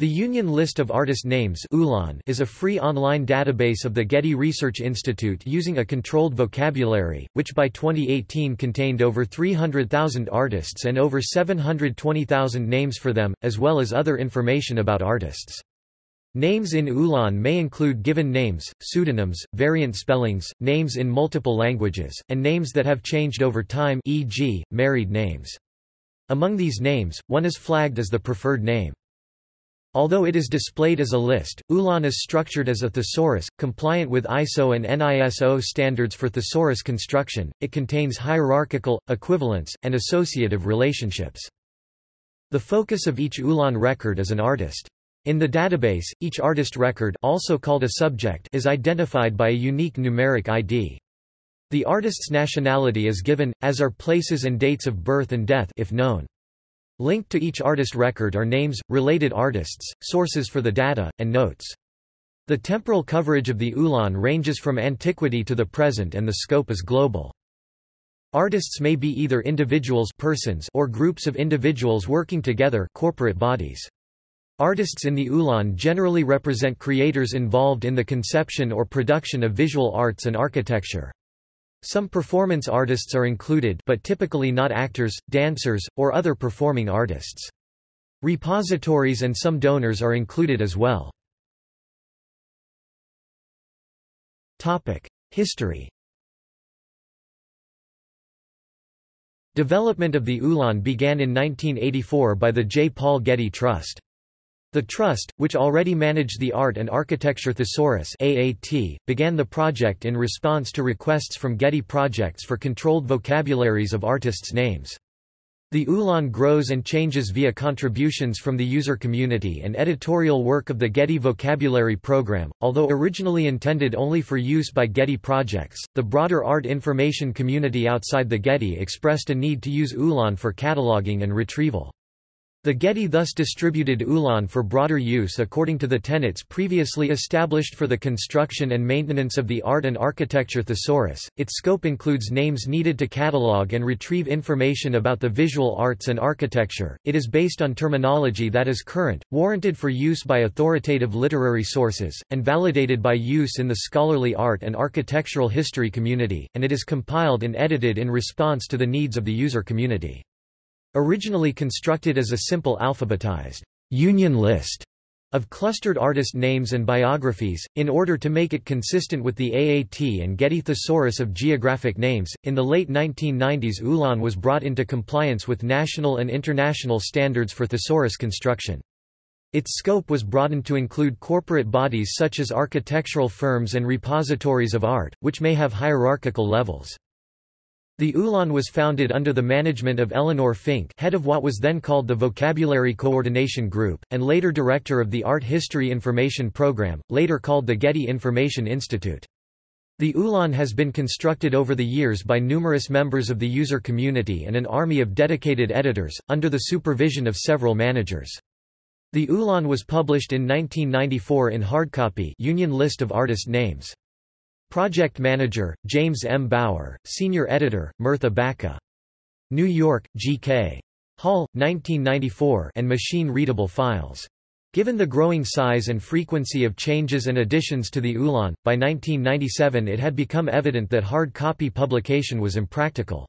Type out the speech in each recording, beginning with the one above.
The Union List of Artist Names is a free online database of the Getty Research Institute using a controlled vocabulary, which by 2018 contained over 300,000 artists and over 720,000 names for them, as well as other information about artists. Names in Ulan may include given names, pseudonyms, variant spellings, names in multiple languages, and names that have changed over time e.g., married names. Among these names, one is flagged as the preferred name. Although it is displayed as a list, Ulan is structured as a thesaurus, compliant with ISO and NISO standards for thesaurus construction, it contains hierarchical, equivalence, and associative relationships. The focus of each Ulan record is an artist. In the database, each artist record also called a subject is identified by a unique numeric ID. The artist's nationality is given, as are places and dates of birth and death if known. Linked to each artist record are names, related artists, sources for the data, and notes. The temporal coverage of the Ulan ranges from antiquity to the present and the scope is global. Artists may be either individuals persons or groups of individuals working together corporate bodies. Artists in the Ulan generally represent creators involved in the conception or production of visual arts and architecture. Some performance artists are included but typically not actors, dancers, or other performing artists. Repositories and some donors are included as well. History Development of the Ulan began in 1984 by the J. Paul Getty Trust. The Trust, which already managed the Art and Architecture Thesaurus AAT, began the project in response to requests from Getty Projects for controlled vocabularies of artists' names. The Ulan grows and changes via contributions from the user community and editorial work of the Getty Vocabulary Program. Although originally intended only for use by Getty projects, the broader art information community outside the Getty expressed a need to use Ulan for cataloging and retrieval. The Getty thus distributed Ulan for broader use according to the tenets previously established for the construction and maintenance of the Art and Architecture Thesaurus. Its scope includes names needed to catalog and retrieve information about the visual arts and architecture. It is based on terminology that is current, warranted for use by authoritative literary sources, and validated by use in the scholarly art and architectural history community, and it is compiled and edited in response to the needs of the user community. Originally constructed as a simple alphabetized union list of clustered artist names and biographies, in order to make it consistent with the AAT and Getty Thesaurus of Geographic Names. In the late 1990s, Ulan was brought into compliance with national and international standards for thesaurus construction. Its scope was broadened to include corporate bodies such as architectural firms and repositories of art, which may have hierarchical levels. The Ulan was founded under the management of Eleanor Fink head of what was then called the Vocabulary Coordination Group, and later director of the Art History Information Program, later called the Getty Information Institute. The Ulan has been constructed over the years by numerous members of the user community and an army of dedicated editors, under the supervision of several managers. The Ulan was published in 1994 in hardcopy Union List of Artist Names. Project Manager, James M. Bower, Senior Editor, Murtha Baca. New York, G.K. Hall, 1994 and machine-readable files. Given the growing size and frequency of changes and additions to the Ulan, by 1997 it had become evident that hard copy publication was impractical.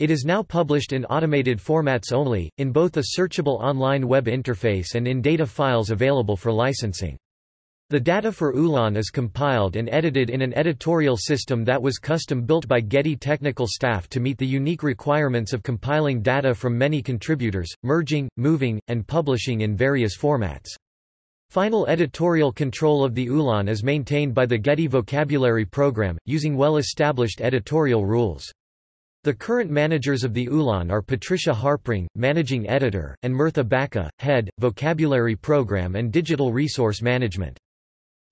It is now published in automated formats only, in both a searchable online web interface and in data files available for licensing. The data for Ulan is compiled and edited in an editorial system that was custom-built by Getty technical staff to meet the unique requirements of compiling data from many contributors, merging, moving, and publishing in various formats. Final editorial control of the Ulan is maintained by the Getty Vocabulary Program, using well-established editorial rules. The current managers of the Ulan are Patricia Harpring, Managing Editor, and Murtha Baca, Head, Vocabulary Program and Digital Resource Management.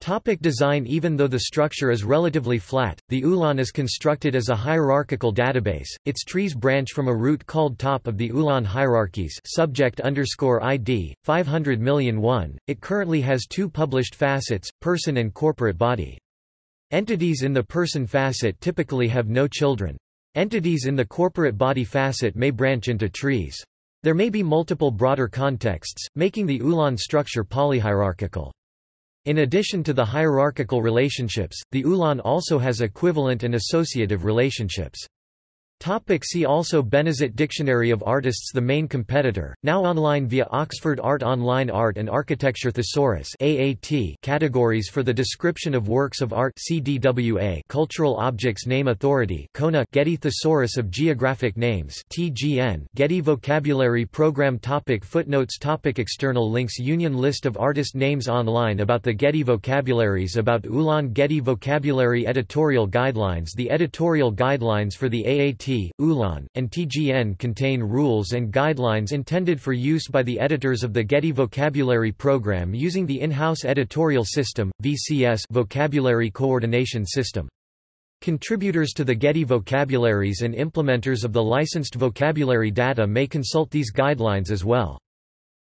Topic design Even though the structure is relatively flat, the Ulan is constructed as a hierarchical database, its trees branch from a root called top of the Ulan hierarchies subject underscore ID, 500 million one. It currently has two published facets, person and corporate body. Entities in the person facet typically have no children. Entities in the corporate body facet may branch into trees. There may be multiple broader contexts, making the Ulan structure polyhierarchical. In addition to the hierarchical relationships, the Ulan also has equivalent and associative relationships. Topic see also Bénézit Dictionary of Artists The main competitor, now online via Oxford Art Online Art and Architecture Thesaurus AAT Categories for the Description of Works of Art CDWA Cultural Objects Name Authority CONA Getty Thesaurus of Geographic Names TGN Getty Vocabulary Program topic Footnotes topic External links Union List of artist names online About the Getty Vocabularies About Ulan Getty Vocabulary Editorial Guidelines The editorial guidelines for the AAT ULAN, and TGN contain rules and guidelines intended for use by the editors of the Getty Vocabulary Program using the in-house editorial system, VCS Vocabulary Coordination System. Contributors to the Getty vocabularies and implementers of the licensed vocabulary data may consult these guidelines as well.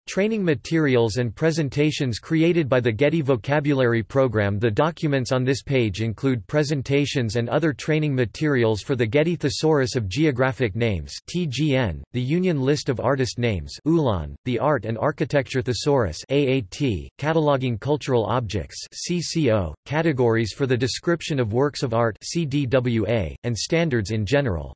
Training materials and presentations created by the Getty Vocabulary Program The documents on this page include presentations and other training materials for the Getty Thesaurus of Geographic Names TGN, the Union List of Artist Names ULAN, the Art and Architecture Thesaurus AAT, Cataloging Cultural Objects CCO, Categories for the Description of Works of Art CDWA, and Standards in general.